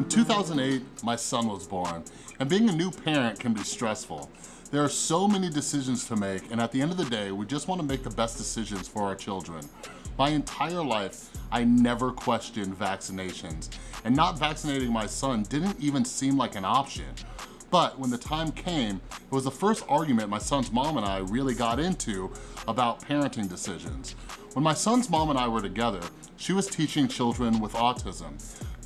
In 2008, my son was born, and being a new parent can be stressful. There are so many decisions to make, and at the end of the day, we just wanna make the best decisions for our children. My entire life, I never questioned vaccinations, and not vaccinating my son didn't even seem like an option. But when the time came, it was the first argument my son's mom and I really got into about parenting decisions. When my son's mom and I were together, she was teaching children with autism.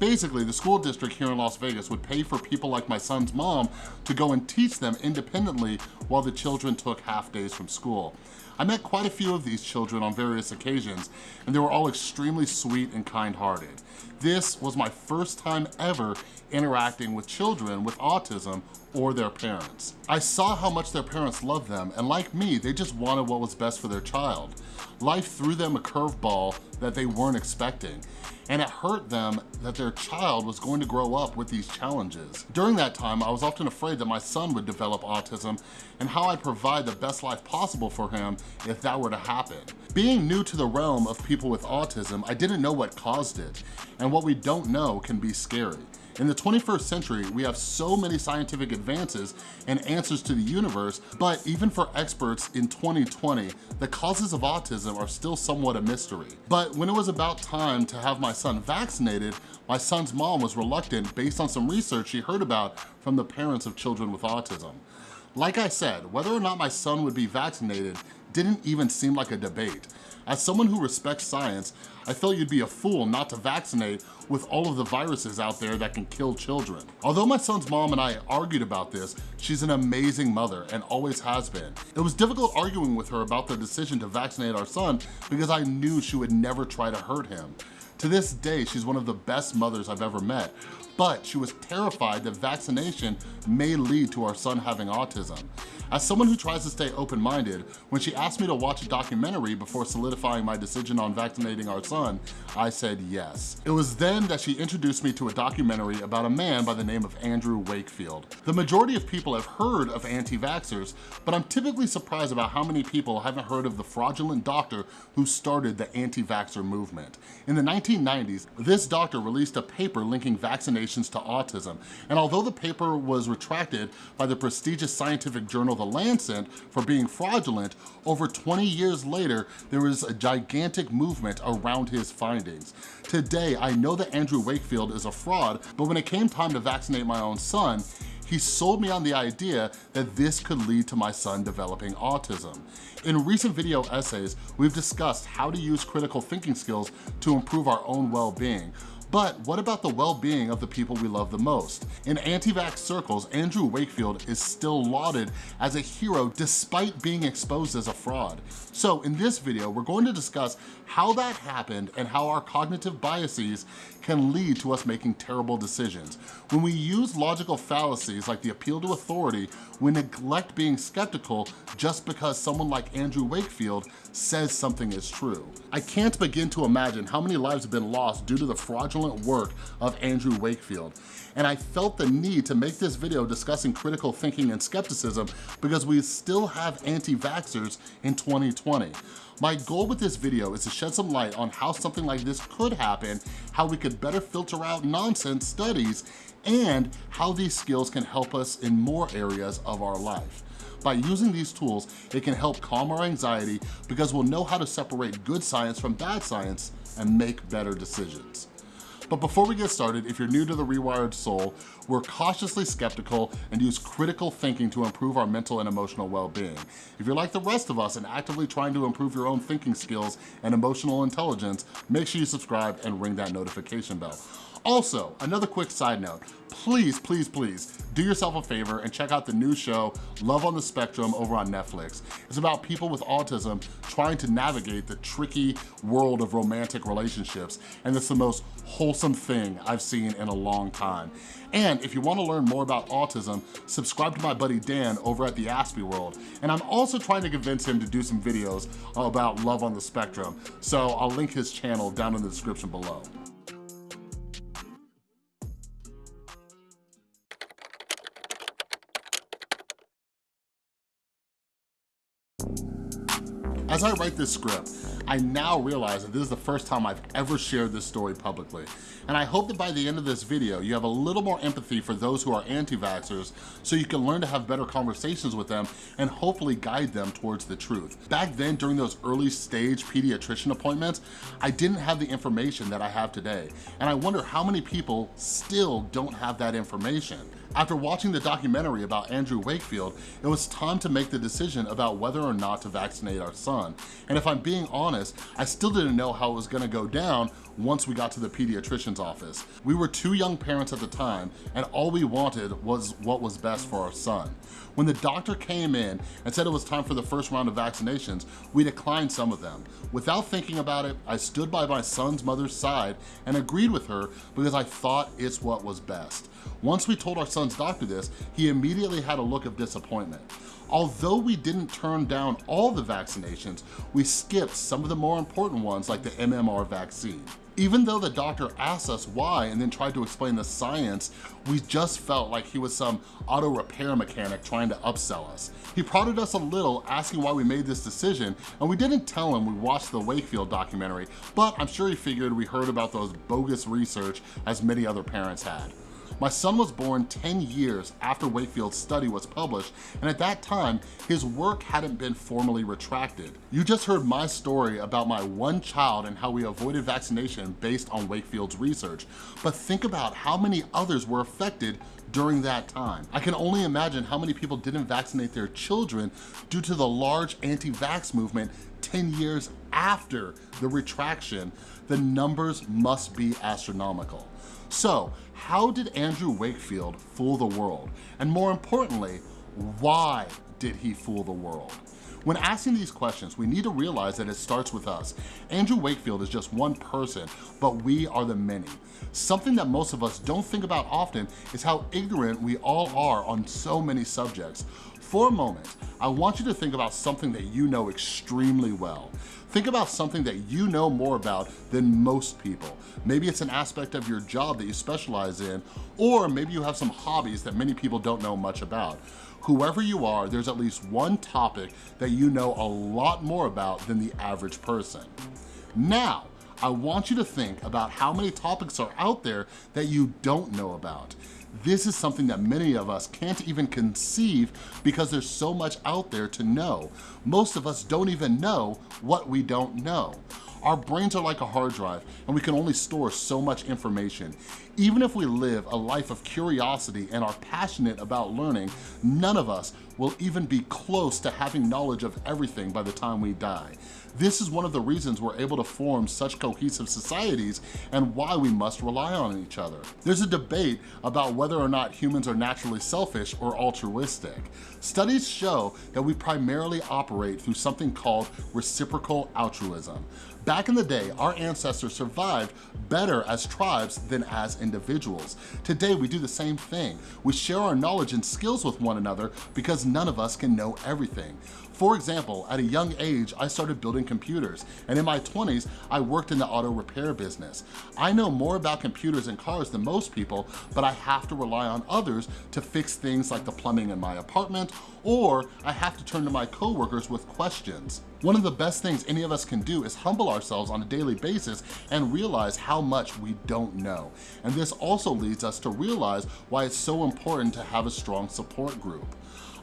Basically, the school district here in Las Vegas would pay for people like my son's mom to go and teach them independently while the children took half days from school. I met quite a few of these children on various occasions, and they were all extremely sweet and kind-hearted. This was my first time ever interacting with children with autism or their parents. I saw how much their parents loved them, and like me, they just wanted what was best for their child. Life threw them a curveball that they weren't expecting, and it hurt them that their child was going to grow up with these challenges. During that time, I was often afraid that my son would develop autism and how I'd provide the best life possible for him if that were to happen. Being new to the realm of people with autism, I didn't know what caused it, and what we don't know can be scary. In the 21st century, we have so many scientific advances and answers to the universe, but even for experts in 2020, the causes of autism are still somewhat a mystery. But when it was about time to have my son vaccinated, my son's mom was reluctant based on some research she heard about from the parents of children with autism. Like I said, whether or not my son would be vaccinated didn't even seem like a debate. As someone who respects science, I felt you'd be a fool not to vaccinate with all of the viruses out there that can kill children. Although my son's mom and I argued about this, she's an amazing mother and always has been. It was difficult arguing with her about the decision to vaccinate our son because I knew she would never try to hurt him. To this day, she's one of the best mothers I've ever met, but she was terrified that vaccination may lead to our son having autism. As someone who tries to stay open-minded, when she asked me to watch a documentary before solidifying my decision on vaccinating our son, I said yes. It was then that she introduced me to a documentary about a man by the name of Andrew Wakefield. The majority of people have heard of anti-vaxxers, but I'm typically surprised about how many people haven't heard of the fraudulent doctor who started the anti-vaxxer movement. In the 1990s, this doctor released a paper linking to autism, and although the paper was retracted by the prestigious scientific journal The Lancet for being fraudulent, over 20 years later, there was a gigantic movement around his findings. Today, I know that Andrew Wakefield is a fraud, but when it came time to vaccinate my own son, he sold me on the idea that this could lead to my son developing autism. In recent video essays, we've discussed how to use critical thinking skills to improve our own well-being, but what about the well-being of the people we love the most? In anti-vax circles, Andrew Wakefield is still lauded as a hero despite being exposed as a fraud. So in this video, we're going to discuss how that happened and how our cognitive biases can lead to us making terrible decisions. When we use logical fallacies like the appeal to authority, we neglect being skeptical just because someone like Andrew Wakefield says something is true. I can't begin to imagine how many lives have been lost due to the fraudulent work of Andrew Wakefield. And I felt the need to make this video discussing critical thinking and skepticism because we still have anti-vaxxers in 2020. My goal with this video is to shed some light on how something like this could happen, how we could better filter out nonsense studies, and how these skills can help us in more areas of our life. By using these tools, it can help calm our anxiety because we'll know how to separate good science from bad science and make better decisions. But before we get started, if you're new to The Rewired Soul, we're cautiously skeptical and use critical thinking to improve our mental and emotional well-being. If you're like the rest of us and actively trying to improve your own thinking skills and emotional intelligence, make sure you subscribe and ring that notification bell. Also, another quick side note, please, please, please do yourself a favor and check out the new show, Love on the Spectrum over on Netflix. It's about people with autism trying to navigate the tricky world of romantic relationships, and it's the most wholesome thing I've seen in a long time. And if you wanna learn more about autism, subscribe to my buddy Dan over at the Aspie World. And I'm also trying to convince him to do some videos about love on the spectrum. So I'll link his channel down in the description below. As I write this script, I now realize that this is the first time I've ever shared this story publicly. And I hope that by the end of this video, you have a little more empathy for those who are anti-vaxxers so you can learn to have better conversations with them and hopefully guide them towards the truth. Back then, during those early stage pediatrician appointments, I didn't have the information that I have today. And I wonder how many people still don't have that information. After watching the documentary about Andrew Wakefield, it was time to make the decision about whether or not to vaccinate our son. And if I'm being honest, I still didn't know how it was gonna go down once we got to the pediatrician's office. We were two young parents at the time, and all we wanted was what was best for our son. When the doctor came in and said it was time for the first round of vaccinations, we declined some of them. Without thinking about it, I stood by my son's mother's side and agreed with her because I thought it's what was best. Once we told our son's doctor this, he immediately had a look of disappointment. Although we didn't turn down all the vaccinations, we skipped some of the more important ones like the MMR vaccine. Even though the doctor asked us why and then tried to explain the science, we just felt like he was some auto repair mechanic trying to upsell us. He prodded us a little, asking why we made this decision, and we didn't tell him we watched the Wakefield documentary, but I'm sure he figured we heard about those bogus research as many other parents had. My son was born 10 years after Wakefield's study was published, and at that time, his work hadn't been formally retracted. You just heard my story about my one child and how we avoided vaccination based on Wakefield's research, but think about how many others were affected during that time. I can only imagine how many people didn't vaccinate their children due to the large anti-vax movement 10 years after the retraction, the numbers must be astronomical. So how did Andrew Wakefield fool the world? And more importantly, why did he fool the world? When asking these questions, we need to realize that it starts with us. Andrew Wakefield is just one person, but we are the many. Something that most of us don't think about often is how ignorant we all are on so many subjects. For a moment, I want you to think about something that you know extremely well. Think about something that you know more about than most people. Maybe it's an aspect of your job that you specialize in, or maybe you have some hobbies that many people don't know much about. Whoever you are, there's at least one topic that you know a lot more about than the average person. Now, I want you to think about how many topics are out there that you don't know about. This is something that many of us can't even conceive because there's so much out there to know. Most of us don't even know what we don't know. Our brains are like a hard drive and we can only store so much information. Even if we live a life of curiosity and are passionate about learning, none of us will even be close to having knowledge of everything by the time we die. This is one of the reasons we're able to form such cohesive societies and why we must rely on each other. There's a debate about whether or not humans are naturally selfish or altruistic. Studies show that we primarily operate through something called reciprocal altruism. Back in the day, our ancestors survived better as tribes than as individuals. Today, we do the same thing. We share our knowledge and skills with one another because none of us can know everything. For example, at a young age, I started building computers, and in my 20s, I worked in the auto repair business. I know more about computers and cars than most people, but I have to rely on others to fix things like the plumbing in my apartment, or I have to turn to my coworkers with questions. One of the best things any of us can do is humble ourselves on a daily basis and realize how much we don't know. And this also leads us to realize why it's so important to have a strong support group.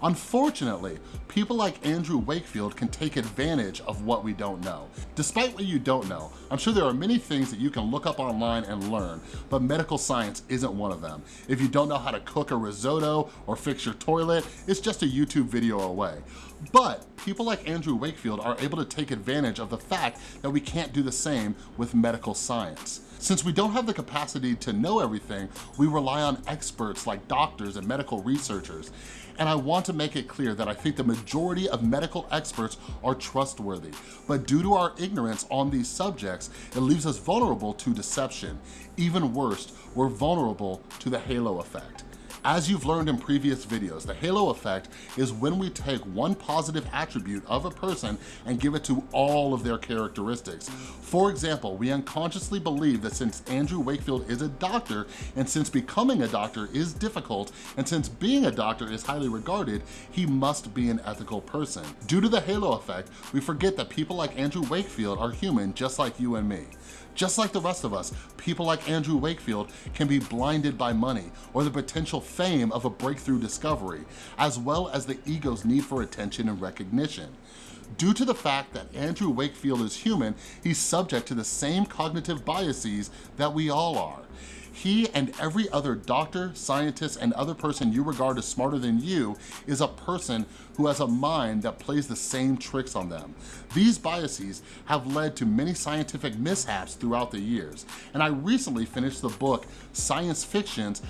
Unfortunately, people like Andrew Wakefield can take advantage of what we don't know. Despite what you don't know, I'm sure there are many things that you can look up online and learn, but medical science isn't one of them. If you don't know how to cook a risotto or fix your toilet, it's just a YouTube video away. But people like Andrew Wakefield are able to take advantage of the fact that we can't do the same with medical science. Since we don't have the capacity to know everything, we rely on experts like doctors and medical researchers. And I want to make it clear that I think the majority of medical experts are trustworthy. But due to our ignorance on these subjects, it leaves us vulnerable to deception. Even worse, we're vulnerable to the halo effect. As you've learned in previous videos, the halo effect is when we take one positive attribute of a person and give it to all of their characteristics. For example, we unconsciously believe that since Andrew Wakefield is a doctor, and since becoming a doctor is difficult, and since being a doctor is highly regarded, he must be an ethical person. Due to the halo effect, we forget that people like Andrew Wakefield are human just like you and me. Just like the rest of us, people like Andrew Wakefield can be blinded by money or the potential fame of a breakthrough discovery, as well as the ego's need for attention and recognition. Due to the fact that Andrew Wakefield is human, he's subject to the same cognitive biases that we all are. He and every other doctor, scientist, and other person you regard as smarter than you is a person who has a mind that plays the same tricks on them. These biases have led to many scientific mishaps throughout the years, and I recently finished the book Science Fictions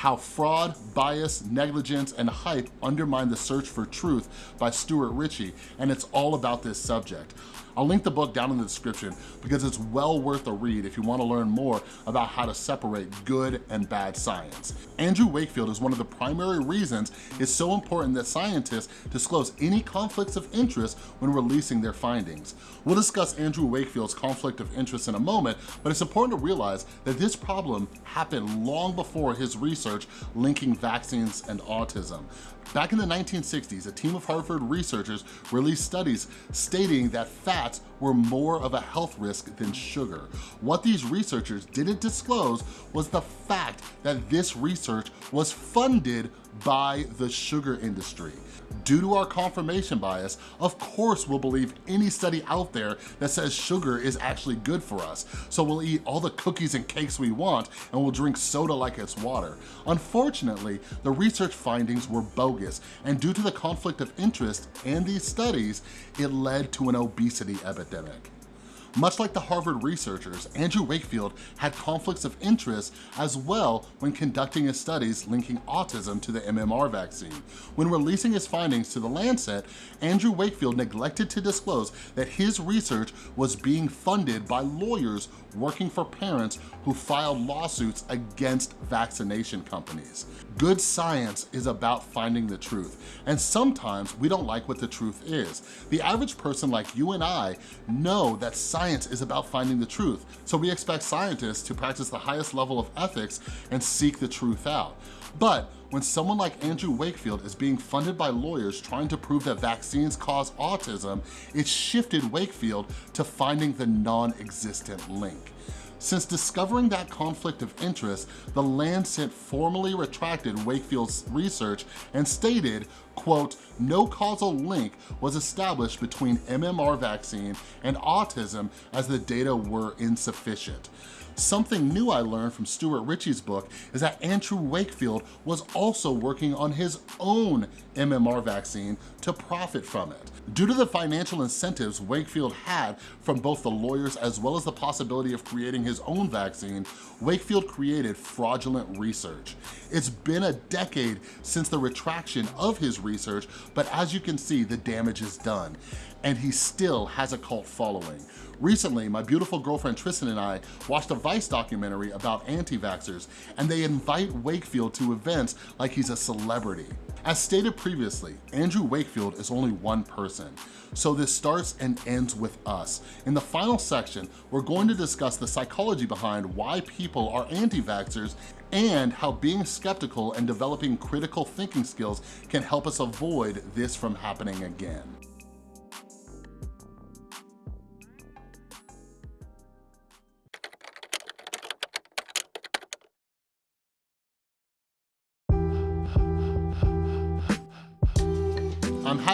how Fraud, Bias, Negligence, and Hype Undermine the Search for Truth by Stuart Ritchie, and it's all about this subject. I'll link the book down in the description because it's well worth a read if you wanna learn more about how to separate good and bad science. Andrew Wakefield is one of the primary reasons it's so important that scientists disclose any conflicts of interest when releasing their findings. We'll discuss Andrew Wakefield's conflict of interest in a moment, but it's important to realize that this problem happened long before his research linking vaccines and autism. Back in the 1960s, a team of Harvard researchers released studies stating that fats were more of a health risk than sugar. What these researchers didn't disclose was the fact that this research was funded by the sugar industry. Due to our confirmation bias, of course we'll believe any study out there that says sugar is actually good for us. So we'll eat all the cookies and cakes we want and we'll drink soda like it's water. Unfortunately, the research findings were bogus and due to the conflict of interest and these studies, it led to an obesity epidemic pandemic much like the Harvard researchers, Andrew Wakefield had conflicts of interest as well when conducting his studies linking autism to the MMR vaccine. When releasing his findings to the Lancet, Andrew Wakefield neglected to disclose that his research was being funded by lawyers working for parents who filed lawsuits against vaccination companies. Good science is about finding the truth, and sometimes we don't like what the truth is. The average person like you and I know that science is about finding the truth, so we expect scientists to practice the highest level of ethics and seek the truth out. But when someone like Andrew Wakefield is being funded by lawyers trying to prove that vaccines cause autism, it shifted Wakefield to finding the non-existent link. Since discovering that conflict of interest, the Lancet formally retracted Wakefield's research and stated, quote, no causal link was established between MMR vaccine and autism as the data were insufficient. Something new I learned from Stuart Ritchie's book is that Andrew Wakefield was also working on his own MMR vaccine to profit from it. Due to the financial incentives Wakefield had from both the lawyers as well as the possibility of creating his own vaccine, Wakefield created fraudulent research. It's been a decade since the retraction of his research, but as you can see, the damage is done and he still has a cult following. Recently, my beautiful girlfriend Tristan and I watched a Vice documentary about anti-vaxxers and they invite Wakefield to events like he's a celebrity. As stated previously, Andrew Wakefield is only one person, so this starts and ends with us. In the final section, we're going to discuss the psychology behind why people are anti-vaxxers and how being skeptical and developing critical thinking skills can help us avoid this from happening again.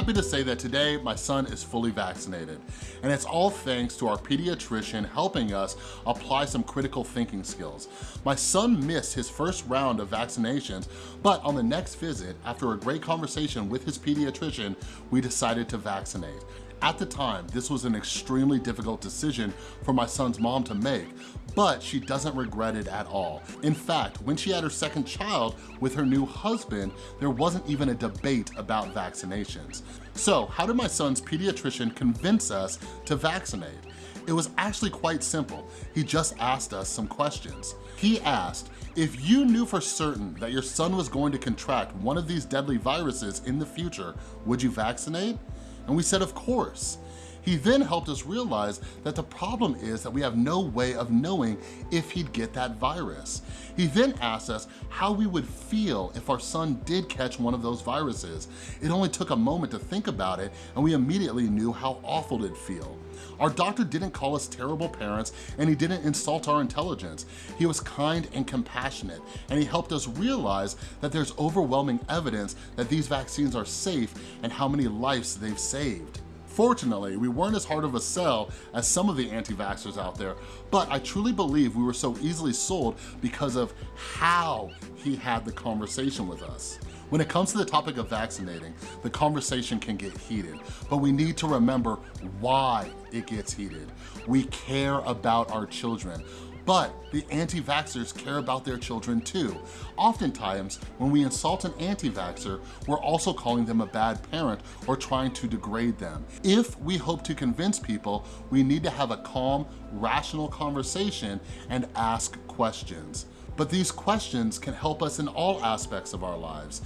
Happy to say that today my son is fully vaccinated and it's all thanks to our pediatrician helping us apply some critical thinking skills. My son missed his first round of vaccinations, but on the next visit, after a great conversation with his pediatrician, we decided to vaccinate. At the time, this was an extremely difficult decision for my son's mom to make, but she doesn't regret it at all. In fact, when she had her second child with her new husband, there wasn't even a debate about vaccinations. So how did my son's pediatrician convince us to vaccinate? It was actually quite simple. He just asked us some questions. He asked, if you knew for certain that your son was going to contract one of these deadly viruses in the future, would you vaccinate? And we said, of course. He then helped us realize that the problem is that we have no way of knowing if he'd get that virus. He then asked us how we would feel if our son did catch one of those viruses. It only took a moment to think about it and we immediately knew how awful it'd feel. Our doctor didn't call us terrible parents and he didn't insult our intelligence. He was kind and compassionate and he helped us realize that there's overwhelming evidence that these vaccines are safe and how many lives they've saved. Fortunately, we weren't as hard of a sell as some of the anti-vaxxers out there, but I truly believe we were so easily sold because of how he had the conversation with us. When it comes to the topic of vaccinating, the conversation can get heated, but we need to remember why it gets heated. We care about our children. But the anti-vaxxers care about their children too. Oftentimes, when we insult an anti-vaxxer, we're also calling them a bad parent or trying to degrade them. If we hope to convince people, we need to have a calm, rational conversation and ask questions. But these questions can help us in all aspects of our lives.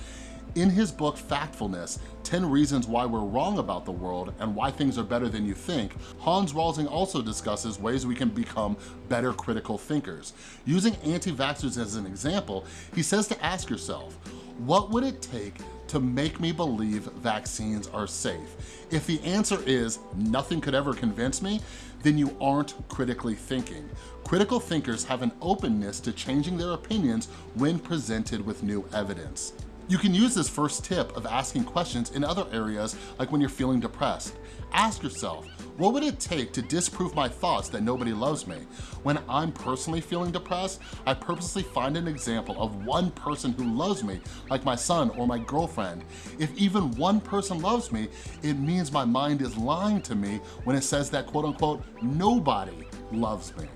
In his book, Factfulness, 10 Reasons Why We're Wrong About the World and Why Things Are Better Than You Think, Hans Rosling also discusses ways we can become better critical thinkers. Using anti-vaxxers as an example, he says to ask yourself, what would it take to make me believe vaccines are safe? If the answer is nothing could ever convince me, then you aren't critically thinking. Critical thinkers have an openness to changing their opinions when presented with new evidence. You can use this first tip of asking questions in other areas like when you're feeling depressed. Ask yourself, what would it take to disprove my thoughts that nobody loves me? When I'm personally feeling depressed, I purposely find an example of one person who loves me, like my son or my girlfriend. If even one person loves me, it means my mind is lying to me when it says that quote unquote, nobody loves me.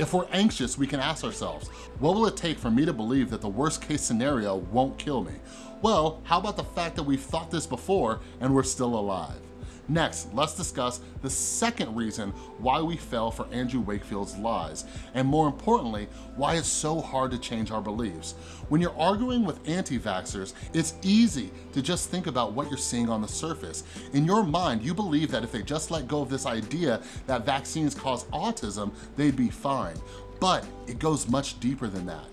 If we're anxious, we can ask ourselves, what will it take for me to believe that the worst case scenario won't kill me? Well, how about the fact that we've thought this before and we're still alive? Next, let's discuss the second reason why we fell for Andrew Wakefield's lies, and more importantly, why it's so hard to change our beliefs. When you're arguing with anti-vaxxers, it's easy to just think about what you're seeing on the surface. In your mind, you believe that if they just let go of this idea that vaccines cause autism, they'd be fine. But it goes much deeper than that.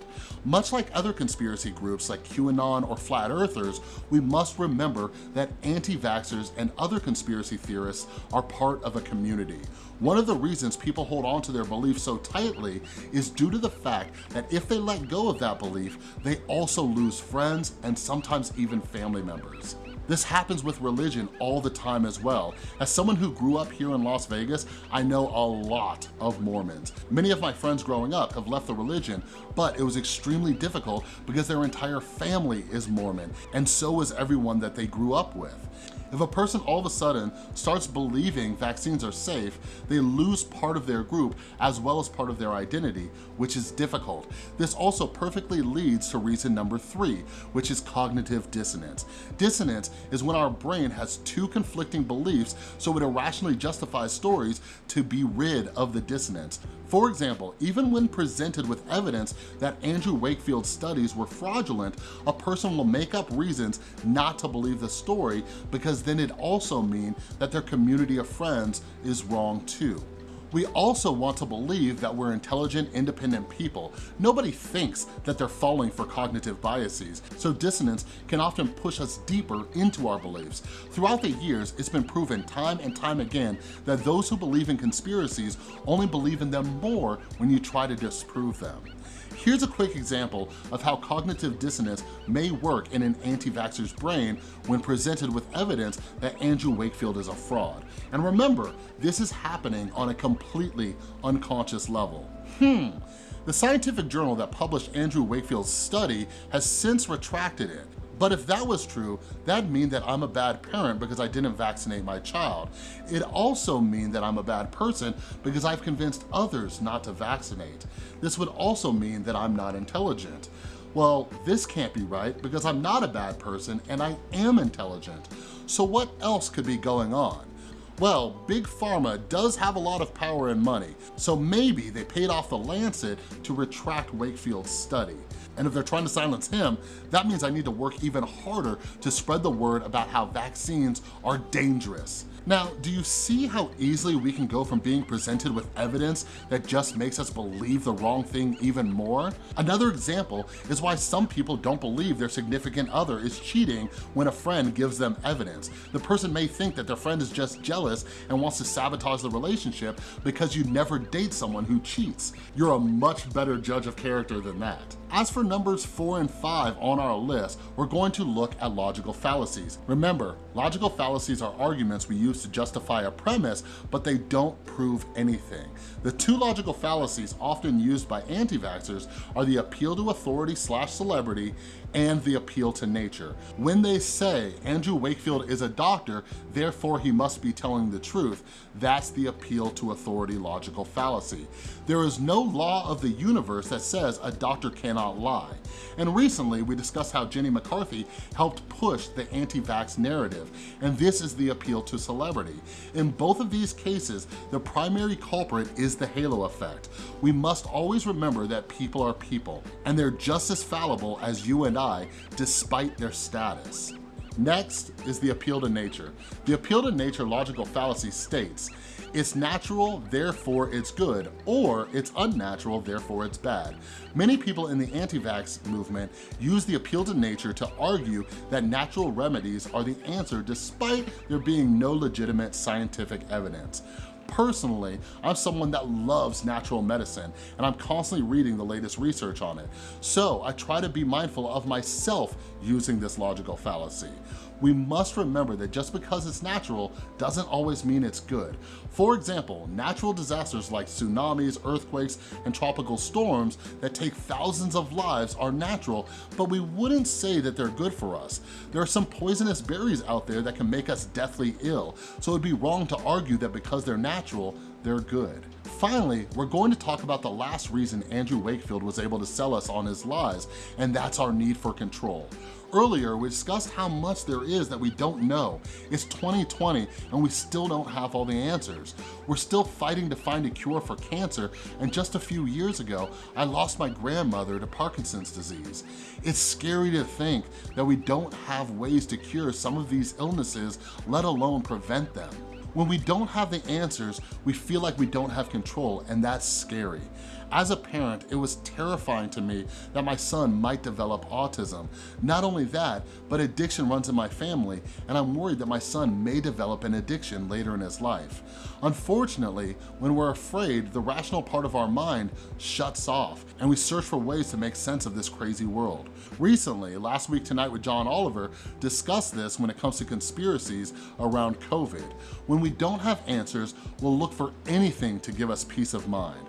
Much like other conspiracy groups like QAnon or Flat Earthers, we must remember that anti-vaxxers and other conspiracy theorists are part of a community. One of the reasons people hold on to their beliefs so tightly is due to the fact that if they let go of that belief, they also lose friends and sometimes even family members. This happens with religion all the time as well. As someone who grew up here in Las Vegas, I know a lot of Mormons. Many of my friends growing up have left the religion, but it was extremely difficult because their entire family is Mormon, and so is everyone that they grew up with. If a person all of a sudden starts believing vaccines are safe, they lose part of their group as well as part of their identity, which is difficult. This also perfectly leads to reason number three, which is cognitive dissonance. Dissonance is when our brain has two conflicting beliefs, so it irrationally justifies stories to be rid of the dissonance. For example, even when presented with evidence that Andrew Wakefield's studies were fraudulent, a person will make up reasons not to believe the story because then it also mean that their community of friends is wrong too. We also want to believe that we're intelligent, independent people. Nobody thinks that they're falling for cognitive biases, so dissonance can often push us deeper into our beliefs. Throughout the years, it's been proven time and time again that those who believe in conspiracies only believe in them more when you try to disprove them. Here's a quick example of how cognitive dissonance may work in an anti-vaxxer's brain when presented with evidence that Andrew Wakefield is a fraud. And remember, this is happening on a completely unconscious level. Hmm, the scientific journal that published Andrew Wakefield's study has since retracted it. But if that was true, that'd mean that I'm a bad parent because I didn't vaccinate my child. It also mean that I'm a bad person because I've convinced others not to vaccinate. This would also mean that I'm not intelligent. Well, this can't be right because I'm not a bad person and I am intelligent. So what else could be going on? Well, Big Pharma does have a lot of power and money, so maybe they paid off the Lancet to retract Wakefield's study. And if they're trying to silence him, that means I need to work even harder to spread the word about how vaccines are dangerous. Now, do you see how easily we can go from being presented with evidence that just makes us believe the wrong thing even more? Another example is why some people don't believe their significant other is cheating when a friend gives them evidence. The person may think that their friend is just jealous and wants to sabotage the relationship because you never date someone who cheats. You're a much better judge of character than that. As for numbers four and five on our list, we're going to look at logical fallacies. Remember, logical fallacies are arguments we use to justify a premise, but they don't prove anything. The two logical fallacies often used by anti-vaxxers are the appeal to authority slash celebrity and the appeal to nature. When they say Andrew Wakefield is a doctor, therefore he must be telling the truth, that's the appeal to authority logical fallacy. There is no law of the universe that says a doctor cannot lie. And recently we discussed how Jenny McCarthy helped push the anti-vax narrative, and this is the appeal to celebrity. In both of these cases, the primary culprit is the halo effect. We must always remember that people are people, and they're just as fallible as you and Despite their status. Next is the appeal to nature. The appeal to nature logical fallacy states, it's natural, therefore it's good, or it's unnatural, therefore it's bad. Many people in the anti-vax movement use the appeal to nature to argue that natural remedies are the answer despite there being no legitimate scientific evidence. Personally, I'm someone that loves natural medicine and I'm constantly reading the latest research on it. So I try to be mindful of myself using this logical fallacy we must remember that just because it's natural doesn't always mean it's good. For example, natural disasters like tsunamis, earthquakes, and tropical storms that take thousands of lives are natural, but we wouldn't say that they're good for us. There are some poisonous berries out there that can make us deathly ill, so it'd be wrong to argue that because they're natural, they're good. Finally, we're going to talk about the last reason Andrew Wakefield was able to sell us on his lies, and that's our need for control. Earlier, we discussed how much there is that we don't know. It's 2020 and we still don't have all the answers. We're still fighting to find a cure for cancer and just a few years ago, I lost my grandmother to Parkinson's disease. It's scary to think that we don't have ways to cure some of these illnesses, let alone prevent them. When we don't have the answers, we feel like we don't have control and that's scary. As a parent, it was terrifying to me that my son might develop autism. Not only that, but addiction runs in my family, and I'm worried that my son may develop an addiction later in his life. Unfortunately, when we're afraid, the rational part of our mind shuts off, and we search for ways to make sense of this crazy world. Recently, Last Week Tonight with John Oliver discussed this when it comes to conspiracies around COVID. When we don't have answers, we'll look for anything to give us peace of mind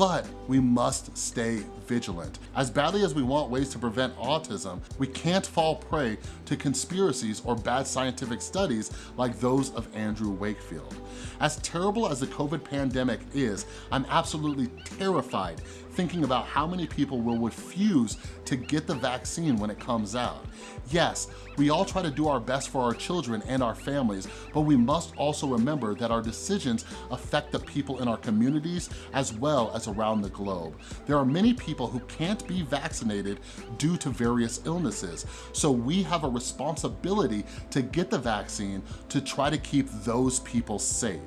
but we must stay vigilant. As badly as we want ways to prevent autism, we can't fall prey to conspiracies or bad scientific studies like those of Andrew Wakefield. As terrible as the COVID pandemic is, I'm absolutely terrified thinking about how many people will refuse to get the vaccine when it comes out. Yes, we all try to do our best for our children and our families, but we must also remember that our decisions affect the people in our communities as well as around the globe. There are many people who can't be vaccinated due to various illnesses, so we have a responsibility to get the vaccine to try to keep those people safe.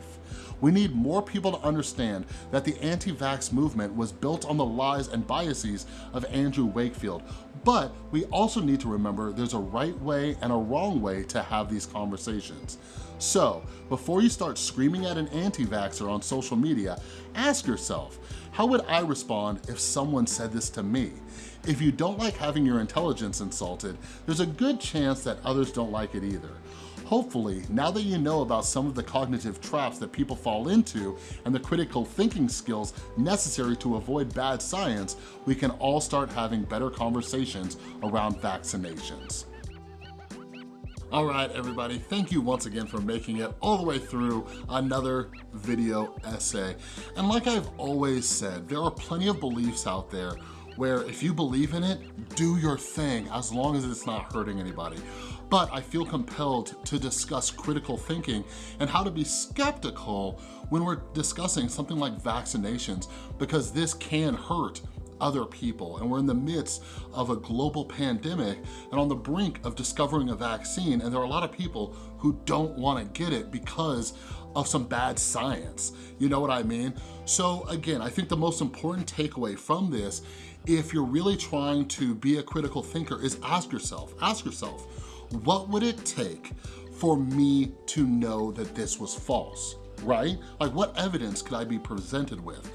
We need more people to understand that the anti-vax movement was built on the lies and biases of Andrew Wakefield, but we also need to remember there's a right way and a wrong way to have these conversations. So, before you start screaming at an anti-vaxxer on social media, ask yourself, how would I respond if someone said this to me? If you don't like having your intelligence insulted, there's a good chance that others don't like it either. Hopefully, now that you know about some of the cognitive traps that people fall into and the critical thinking skills necessary to avoid bad science, we can all start having better conversations around vaccinations. All right, everybody, thank you once again for making it all the way through another video essay. And like I've always said, there are plenty of beliefs out there where if you believe in it, do your thing as long as it's not hurting anybody. but I feel compelled to discuss critical thinking and how to be skeptical when we're discussing something like vaccinations because this can hurt other people. And we're in the midst of a global pandemic and on the brink of discovering a vaccine. And there are a lot of people who don't wanna get it because of some bad science. You know what I mean? So again, I think the most important takeaway from this, if you're really trying to be a critical thinker is ask yourself, ask yourself, what would it take for me to know that this was false, right? Like what evidence could I be presented with?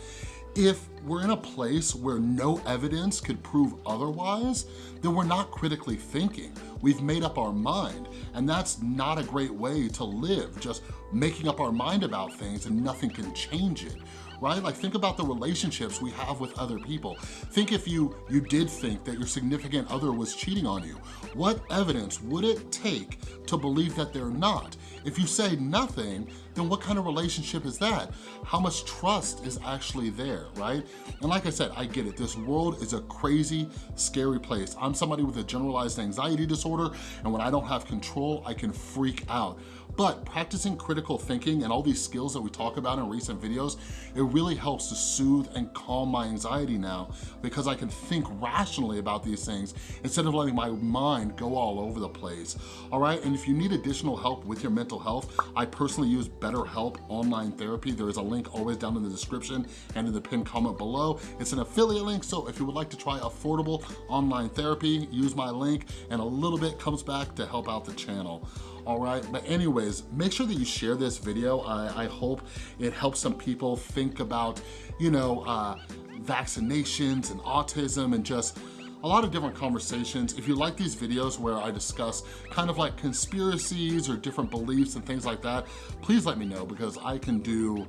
If we're in a place where no evidence could prove otherwise, then we're not critically thinking. We've made up our mind, and that's not a great way to live, just making up our mind about things and nothing can change it right? Like think about the relationships we have with other people. Think if you, you did think that your significant other was cheating on you. What evidence would it take to believe that they're not? If you say nothing, then what kind of relationship is that? How much trust is actually there, right? And like I said, I get it. This world is a crazy, scary place. I'm somebody with a generalized anxiety disorder, and when I don't have control, I can freak out. But practicing critical thinking and all these skills that we talk about in recent videos, it really helps to soothe and calm my anxiety now because I can think rationally about these things instead of letting my mind go all over the place, all right? And if you need additional help with your mental health, I personally use BetterHelp Online Therapy. There is a link always down in the description and in the pinned comment below. It's an affiliate link, so if you would like to try affordable online therapy, use my link and a little bit comes back to help out the channel all right? But anyways, make sure that you share this video. I, I hope it helps some people think about, you know, uh, vaccinations and autism and just a lot of different conversations. If you like these videos where I discuss kind of like conspiracies or different beliefs and things like that, please let me know because I can do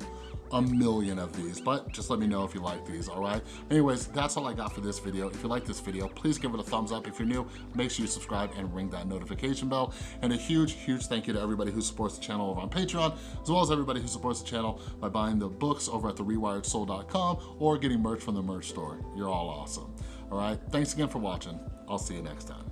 a million of these, but just let me know if you like these, all right? Anyways, that's all I got for this video. If you like this video, please give it a thumbs up. If you're new, make sure you subscribe and ring that notification bell. And a huge, huge thank you to everybody who supports the channel over on Patreon, as well as everybody who supports the channel by buying the books over at therewiredsoul.com or getting merch from the merch store. You're all awesome, all right? Thanks again for watching. I'll see you next time.